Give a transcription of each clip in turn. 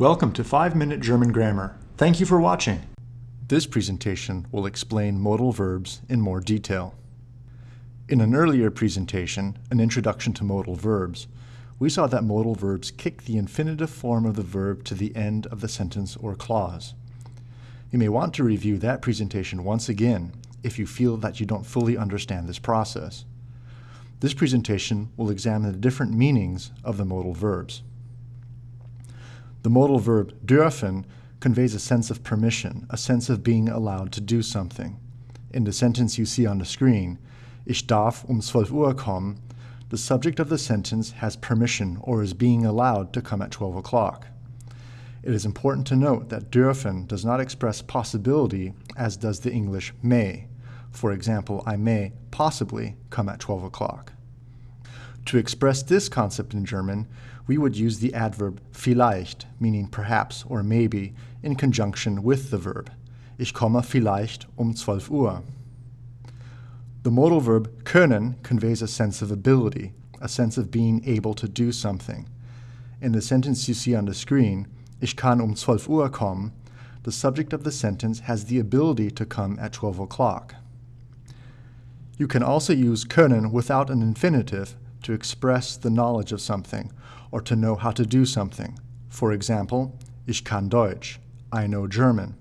Welcome to 5-Minute German Grammar. Thank you for watching. This presentation will explain modal verbs in more detail. In an earlier presentation, an introduction to modal verbs, we saw that modal verbs kick the infinitive form of the verb to the end of the sentence or clause. You may want to review that presentation once again if you feel that you don't fully understand this process. This presentation will examine the different meanings of the modal verbs. The modal verb dürfen conveys a sense of permission, a sense of being allowed to do something. In the sentence you see on the screen, Ich darf um 12 Uhr kommen, the subject of the sentence has permission or is being allowed to come at 12 o'clock. It is important to note that dürfen does not express possibility as does the English may. For example, I may possibly come at 12 o'clock. To express this concept in German, we would use the adverb vielleicht, meaning perhaps or maybe, in conjunction with the verb. Ich komme vielleicht um 12 Uhr. The modal verb können conveys a sense of ability, a sense of being able to do something. In the sentence you see on the screen, Ich kann um 12 Uhr kommen, the subject of the sentence has the ability to come at 12 o'clock. You can also use können without an infinitive to express the knowledge of something or to know how to do something. For example, Ich kann Deutsch, I know German.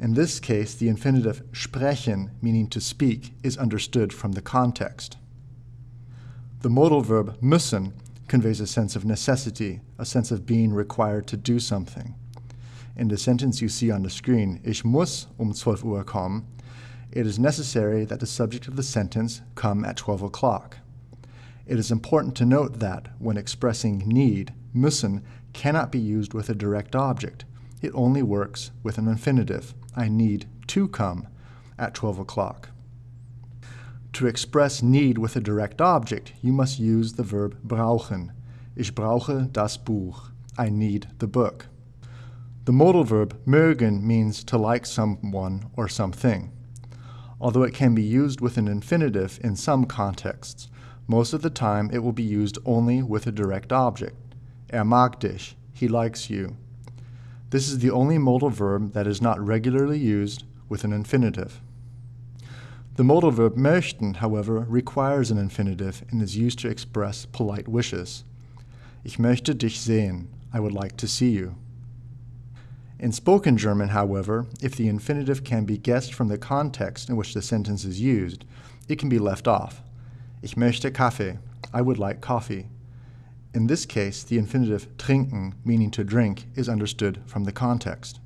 In this case, the infinitive sprechen, meaning to speak, is understood from the context. The modal verb müssen conveys a sense of necessity, a sense of being required to do something. In the sentence you see on the screen, Ich muss um 12 Uhr kommen, it is necessary that the subject of the sentence come at 12 o'clock. It is important to note that, when expressing need, müssen cannot be used with a direct object. It only works with an infinitive. I need to come at 12 o'clock. To express need with a direct object, you must use the verb brauchen. Ich brauche das Buch. I need the book. The modal verb mögen means to like someone or something. Although it can be used with an infinitive in some contexts, most of the time it will be used only with a direct object. Er mag dich. He likes you. This is the only modal verb that is not regularly used with an infinitive. The modal verb möchten, however, requires an infinitive and is used to express polite wishes. Ich möchte dich sehen. I would like to see you. In spoken German, however, if the infinitive can be guessed from the context in which the sentence is used, it can be left off. Ich möchte Kaffee. I would like coffee. In this case, the infinitive trinken, meaning to drink, is understood from the context.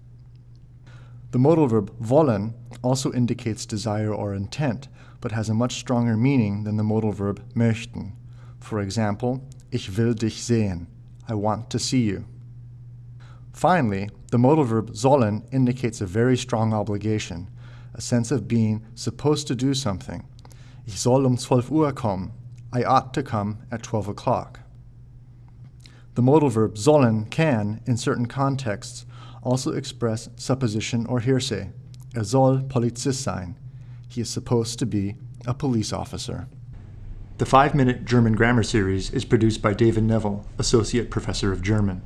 The modal verb wollen also indicates desire or intent, but has a much stronger meaning than the modal verb möchten. For example, ich will dich sehen. I want to see you. Finally, the modal verb sollen indicates a very strong obligation, a sense of being supposed to do something. Ich soll um 12 Uhr kommen. I ought to come at 12 o'clock. The modal verb sollen can, in certain contexts, also express supposition or hearsay. Er soll Polizist sein. He is supposed to be a police officer. The 5-Minute German Grammar Series is produced by David Neville, Associate Professor of German.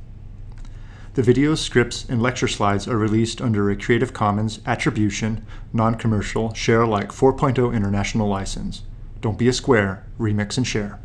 The videos, scripts, and lecture slides are released under a Creative Commons Attribution, Non-Commercial, Share Alike 4.0 International License. Don't be a square, remix and share.